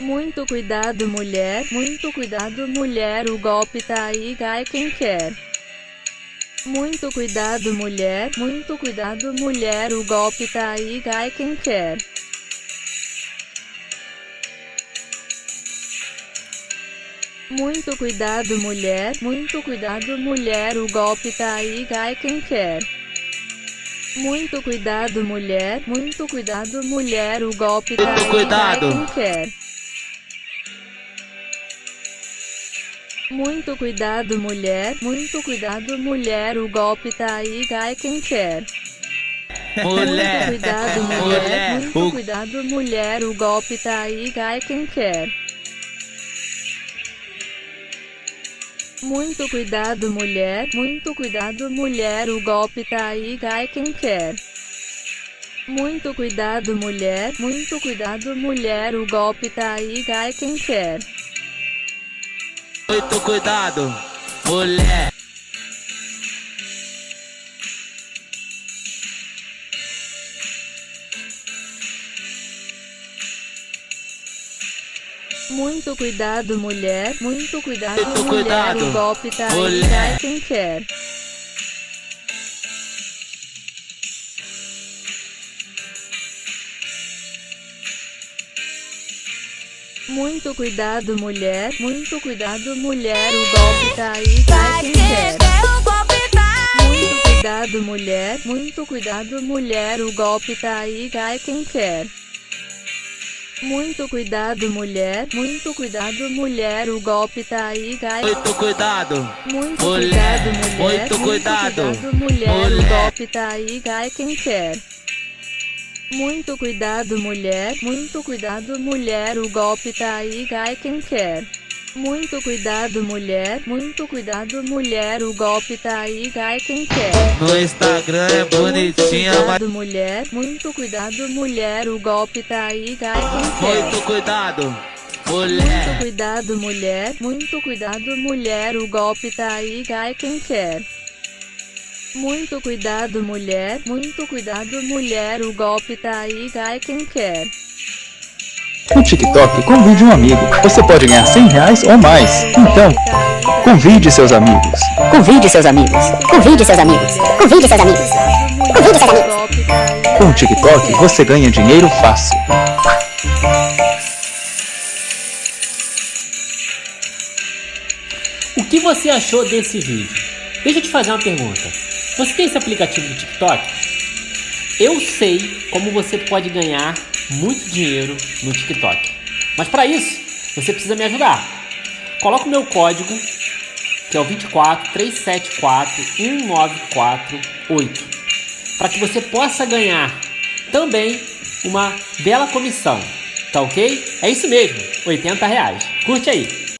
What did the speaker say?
Muito cuidado mulher, muito cuidado mulher, o golpe tá aí, cai quem quer. Muito cuidado mulher, muito cuidado mulher, o golpe tá aí, cai quem quer. Muito cuidado mulher, muito cuidado mulher, o golpe tá aí, cai quem quer. Muito cuidado mulher, muito cuidado mulher, o golpe tá aí, cuidado. cai quem quer. Muito cuidado mulher, muito cuidado mulher, o golpe tá aí, cai quem quer. Mulher, Muito cuidado mulher, mulher, muito o- cuidado mulher, o golpe tá aí, cai quem quer. Muito cuidado mulher, muito cuidado mulher, o golpe tá aí, cai quem quer. Muito cuidado mulher, muito cuidado mulher, o golpe tá aí, cai quem quer. Muito cuidado, mulher. Muito cuidado mulher, muito cuidado Muito mulher, cuidado, o golpe tá mulher. quem quer. Muito cuidado mulher, muito cuidado mulher, o golpe tá aí, cai quem quer. Muito cuidado mulher, muito cuidado mulher, o golpe tá aí, cai quem quer. Muito cuidado mulher, muito cuidado mulher, o golpe tá aí, cai Muito cuidado, muito mulher, cuidado mulher, muito cuidado, cuidado, mulher, o mulher. golpe tá aí, cai quem quer. Muito cuidado mulher, muito cuidado mulher, o golpe tá aí, cai quem quer. Muito cuidado mulher, muito cuidado mulher, o golpe tá aí, cai quem quer. no Instagram é Muito bonitinha, mas cuidado mulher, muito cuidado mulher, o golpe tá aí, cai quem quer. muito cuidado, Muito mulher. cuidado mulher, muito cuidado mulher, o golpe tá aí, cai quem quer. Muito cuidado mulher, muito cuidado mulher, o golpe tá aí, cai quem quer. No TikTok, convide um amigo. Você pode ganhar 100 reais ou mais. Então, convide seus amigos. Convide seus amigos. Convide seus amigos. Convide seus amigos. Convide seus amigos. Com o TikTok, você ganha dinheiro fácil. O que você achou desse vídeo? Deixa eu te fazer uma pergunta. Você tem esse aplicativo do TikTok? Eu sei como você pode ganhar muito dinheiro no TikTok. Mas para isso, você precisa me ajudar. Coloca o meu código, que é o 24 374 1948, para que você possa ganhar também uma bela comissão. Tá ok? É isso mesmo, 80 reais. Curte aí.